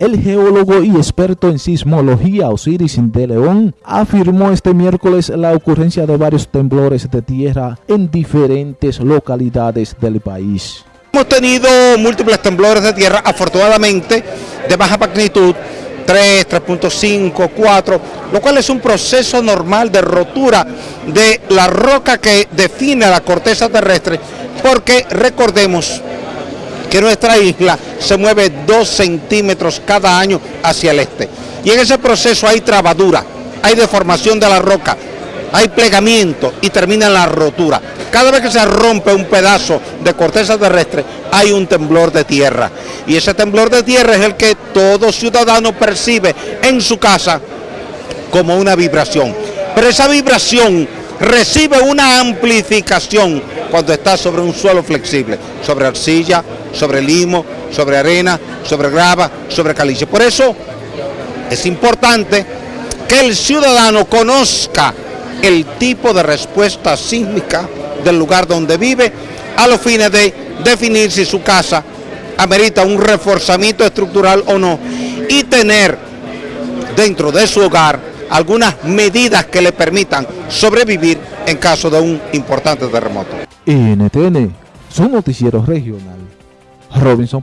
El geólogo y experto en sismología Osiris de León afirmó este miércoles la ocurrencia de varios temblores de tierra en diferentes localidades del país. Hemos tenido múltiples temblores de tierra, afortunadamente de baja magnitud, 3, 3.5, 4, lo cual es un proceso normal de rotura de la roca que define la corteza terrestre, porque recordemos que nuestra isla se mueve 2 centímetros cada año hacia el este. Y en ese proceso hay trabadura, hay deformación de la roca, hay plegamiento y termina en la rotura. Cada vez que se rompe un pedazo de corteza terrestre, hay un temblor de tierra. Y ese temblor de tierra es el que todo ciudadano percibe en su casa como una vibración. Pero esa vibración recibe una amplificación cuando está sobre un suelo flexible, sobre arcilla, sobre limo, sobre arena, sobre grava, sobre caliche. Por eso es importante que el ciudadano conozca el tipo de respuesta sísmica del lugar donde vive a los fines de definir si su casa amerita un reforzamiento estructural o no y tener dentro de su hogar algunas medidas que le permitan sobrevivir en caso de un importante terremoto. Su noticiero regional. Robinson.